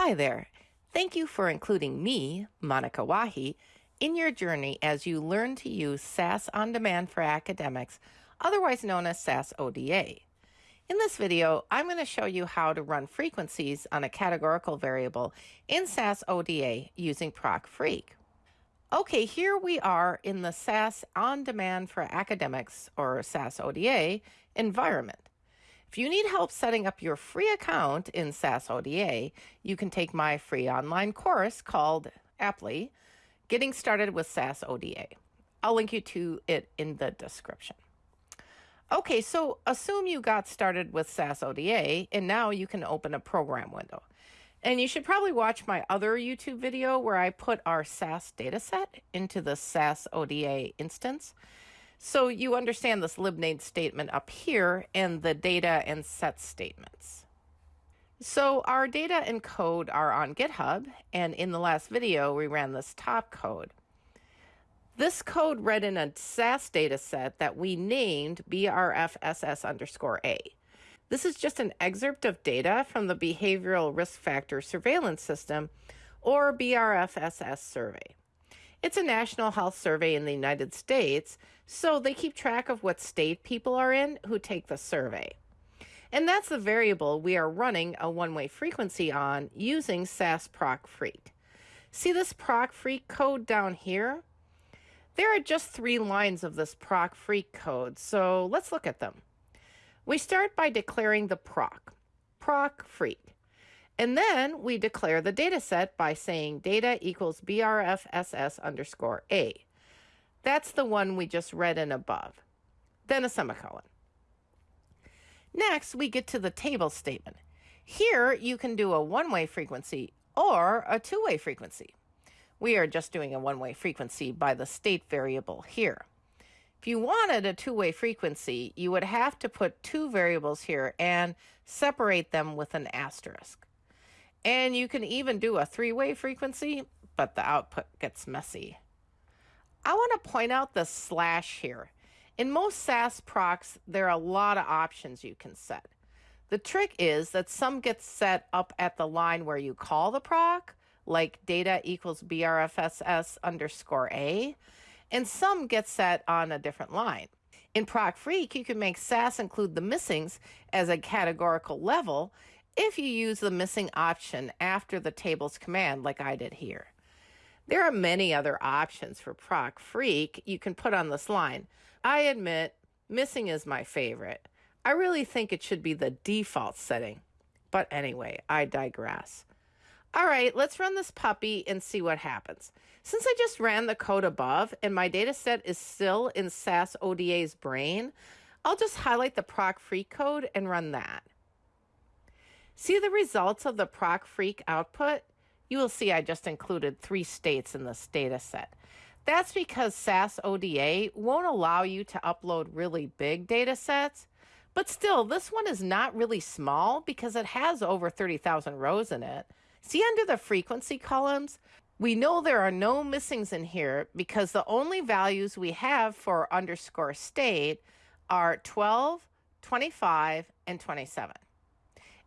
Hi there. Thank you for including me, Monika Wahi, in your journey as you learn to use SAS On Demand for Academics, otherwise known as SAS ODA. In this video, I'm going to show you how to run frequencies on a categorical variable in SAS ODA using ProcFreq. Okay, here we are in the SAS On Demand for Academics, or SAS ODA, environment. If you need help setting up your free account in SAS ODA, you can take my free online course called aptly Getting Started with SAS ODA. I'll link you to it in the description. Okay, so assume you got started with SAS ODA and now you can open a program window. And you should probably watch my other YouTube video where I put our SAS dataset into the SAS ODA instance. So you understand this libname statement up here and the data and set statements. So our data and code are on GitHub, and in the last video, we ran this top code. This code read in a SAS data set that we named BRFSS underscore A. This is just an excerpt of data from the Behavioral Risk Factor Surveillance System, or BRFSS survey. It's a national health survey in the United States, so they keep track of what state people are in who take the survey. And that's the variable we are running a one-way frequency on using SAS ProcFreq. See this ProcFreq code down here? There are just three lines of this ProcFreq code, so let's look at them. We start by declaring the proc, ProcFreq. And then we declare the data set by saying data equals BRFSS underscore A. That's the one we just read in above. Then a semicolon. Next, we get to the table statement. Here, you can do a one-way frequency or a two-way frequency. We are just doing a one-way frequency by the state variable here. If you wanted a two-way frequency, you would have to put two variables here and separate them with an asterisk. And you can even do a three-way frequency, but the output gets messy. I want to point out the slash here. In most SAS procs, there are a lot of options you can set. The trick is that some get set up at the line where you call the proc, like data equals BRFSS underscore A, and some get set on a different line. In ProcFreq, you can make SAS include the missings as a categorical level if you use the missing option after the tables command like I did here. There are many other options for ProcFreq you can put on this line. I admit, missing is my favorite. I really think it should be the default setting. But anyway, I digress. All right, let's run this puppy and see what happens. Since I just ran the code above and my data set is still in SAS ODA's brain, I'll just highlight the ProcFreq code and run that. See the results of the ProcFreq output? You will see I just included three states in this data set. That's because SAS ODA won't allow you to upload really big data sets, but still, this one is not really small because it has over 30,000 rows in it. See under the frequency columns? We know there are no missings in here because the only values we have for underscore state are 12, 25, and 27.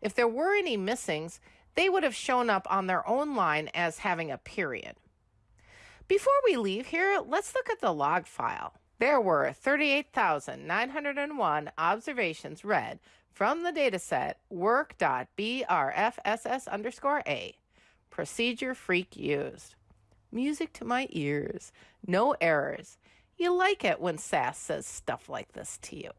If there were any missings, they would have shown up on their own line as having a period. Before we leave here, let's look at the log file. There were 38,901 observations read from the dataset work.brfss underscore A. Procedure FREQ used. Music to my ears. No errors. You like it when SAS says stuff like this to you.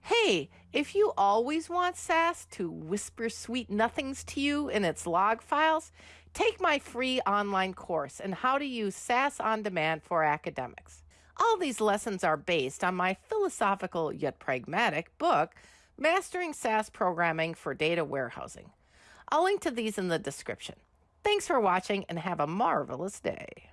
Hey, if you always want SAS to whisper sweet nothings to you in its log files, take my free online course on how to use SAS on demand for academics. All these lessons are based on my philosophical yet pragmatic book, Mastering SAS Programming for Data Warehousing. I'll link to these in the description. Thanks for watching and have a marvelous day.